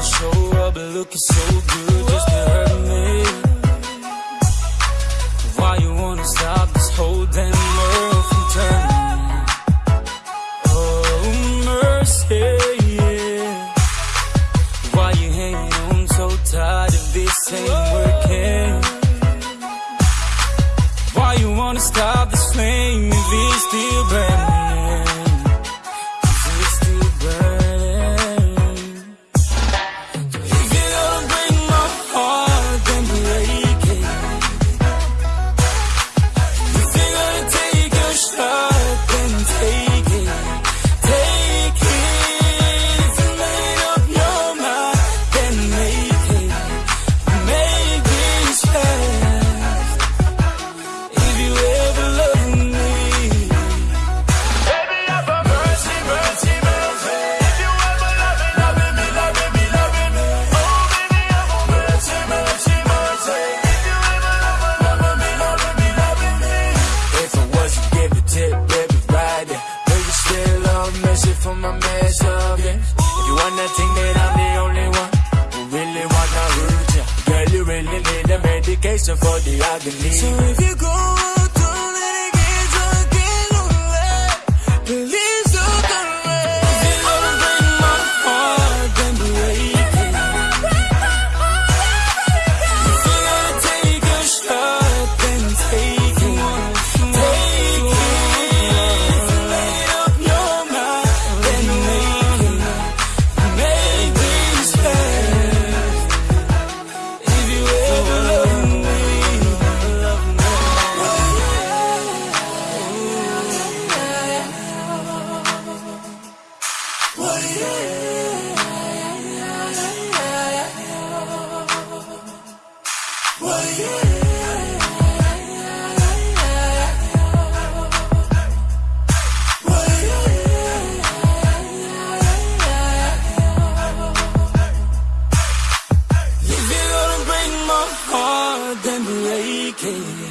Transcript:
to show up looking so good just to hurt me. Why you wanna stop this whole damn world from turning? Oh, mercy, yeah. Why you hanging on so tight if this ain't working? Why you wanna stop this flame if it's still burning? Love message from my mess up, yeah. You wanna think that I'm the only one who really wanna hurt you, girl, you really need a medication for the agony. So if you go break my heart, then break it.